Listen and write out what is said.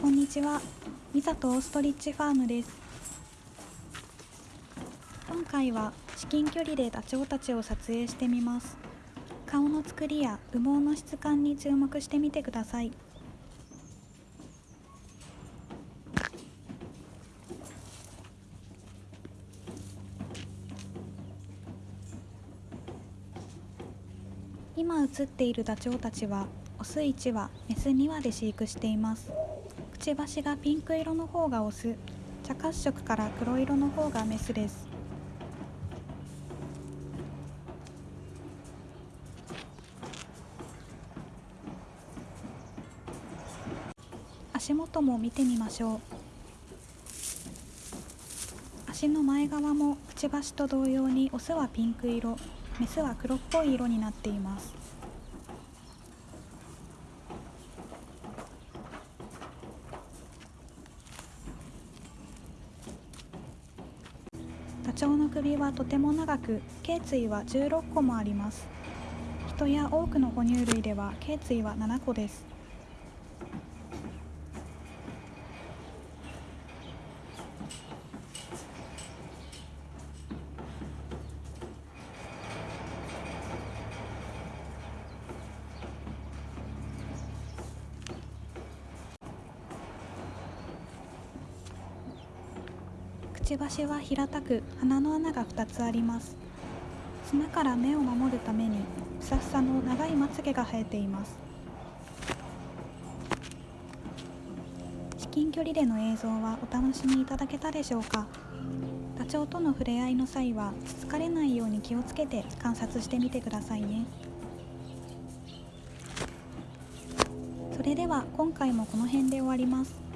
こんにちは。ミザとオーストリッチファームです。今回は至近距離でダチョウたちを撮影してみます。顔の作りや羽毛の質感に注目してみてください。今映っているダチョウたちはオス1羽メス2羽で飼育していますくちばしがピンク色の方がオス。茶褐色から黒色の方がメスです。足元も見てみましょう。足の前側もくちばしと同様にオスはピンク色メスは黒っぽい色になっています。ダチョウの首はとても長く頸椎は16個もあります。人や多くの哺乳類では頸椎は7個です。ちばしは平たく鼻の穴が2つあります。砂から目を守るためにふさふさの長いまつげが生えています。至近距離での映像はお楽しみいただけたでしょうか？ダチョウとの触れ合いの際はつつかれないように気をつけて観察してみてくださいね。それでは今回もこの辺で終わります。